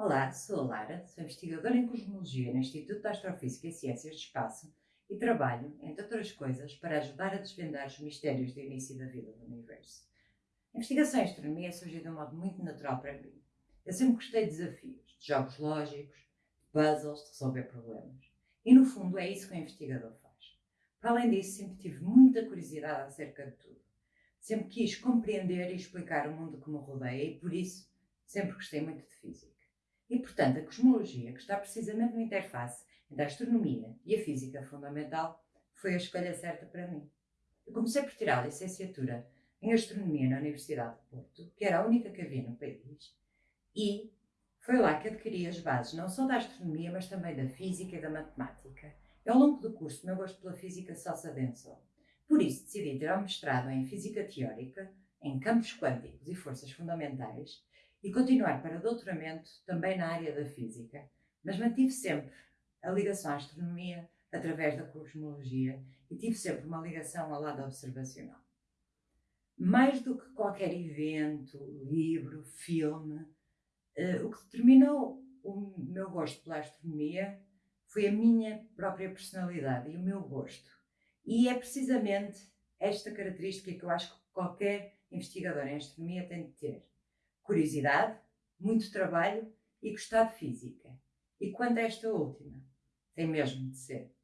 Olá, sou a Lara, sou investigadora em Cosmologia no Instituto de Astrofísica e Ciências do Espaço e trabalho, entre outras coisas, para ajudar a desvendar os mistérios do início da vida do Universo. A investigação em astronomia surgiu de um modo muito natural para mim. Eu sempre gostei de desafios, de jogos lógicos, de puzzles, de resolver problemas. E no fundo é isso que o investigador faz. Para além disso, sempre tive muita curiosidade acerca de tudo. Sempre quis compreender e explicar o mundo que me rodeia e, por isso, sempre gostei muito de física. E, portanto, a cosmologia, que está precisamente no interface entre a astronomia e a física fundamental, foi a escolha certa para mim. Eu comecei por tirar a licenciatura em Astronomia na Universidade de Porto, que era a única que havia no país, e foi lá que adquiri as bases não só da astronomia, mas também da física e da matemática. E ao longo do curso, meu gosto pela física só se adensou. Por isso, decidi ter um mestrado em Física Teórica, em campos quânticos e forças fundamentais, e continuar para doutoramento também na área da física, mas mantive sempre a ligação à astronomia através da cosmologia e tive sempre uma ligação ao lado observacional. Mais do que qualquer evento, livro, filme, uh, o que determinou o meu gosto pela astronomia foi a minha própria personalidade e o meu gosto. E é precisamente esta característica que eu acho que qualquer investigador em astronomia tem de ter curiosidade, muito trabalho e gostar de física. E quanto a esta última, tem mesmo de ser.